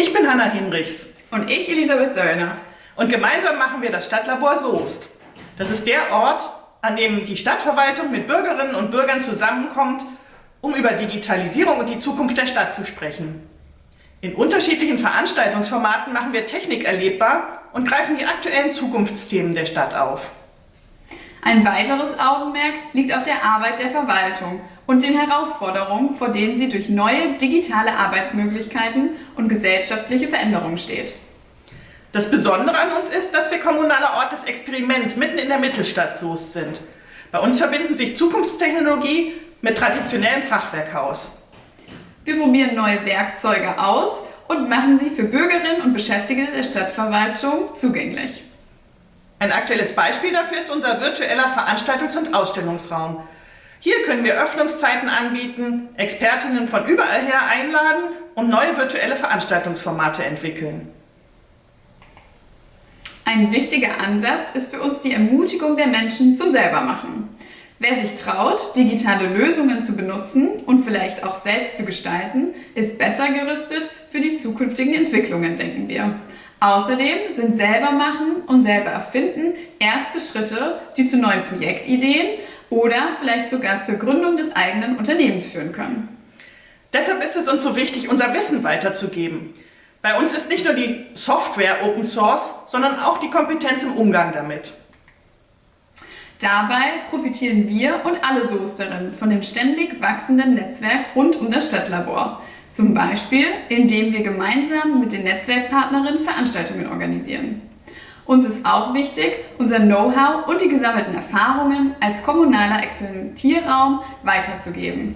Ich bin Hanna Hinrichs. Und ich, Elisabeth Söllner. Und gemeinsam machen wir das Stadtlabor Soest. Das ist der Ort, an dem die Stadtverwaltung mit Bürgerinnen und Bürgern zusammenkommt, um über Digitalisierung und die Zukunft der Stadt zu sprechen. In unterschiedlichen Veranstaltungsformaten machen wir Technik erlebbar und greifen die aktuellen Zukunftsthemen der Stadt auf. Ein weiteres Augenmerk liegt auf der Arbeit der Verwaltung und den Herausforderungen, vor denen sie durch neue digitale Arbeitsmöglichkeiten und gesellschaftliche Veränderungen steht. Das Besondere an uns ist, dass wir kommunaler Ort des Experiments mitten in der Mittelstadt Soest sind. Bei uns verbinden sich Zukunftstechnologie mit traditionellem Fachwerkhaus. Wir probieren neue Werkzeuge aus und machen sie für Bürgerinnen und Beschäftigte der Stadtverwaltung zugänglich. Ein aktuelles Beispiel dafür ist unser virtueller Veranstaltungs- und Ausstellungsraum. Hier können wir Öffnungszeiten anbieten, Expertinnen von überall her einladen und neue virtuelle Veranstaltungsformate entwickeln. Ein wichtiger Ansatz ist für uns die Ermutigung der Menschen zum Selbermachen. Wer sich traut, digitale Lösungen zu benutzen und vielleicht auch selbst zu gestalten, ist besser gerüstet für die zukünftigen Entwicklungen, denken wir. Außerdem sind selber machen und selber erfinden erste Schritte, die zu neuen Projektideen oder vielleicht sogar zur Gründung des eigenen Unternehmens führen können. Deshalb ist es uns so wichtig, unser Wissen weiterzugeben. Bei uns ist nicht nur die Software Open Source, sondern auch die Kompetenz im Umgang damit. Dabei profitieren wir und alle Soesterinnen von dem ständig wachsenden Netzwerk rund um das Stadtlabor. Zum Beispiel, indem wir gemeinsam mit den Netzwerkpartnerinnen Veranstaltungen organisieren. Uns ist auch wichtig, unser Know-how und die gesammelten Erfahrungen als kommunaler Experimentierraum weiterzugeben.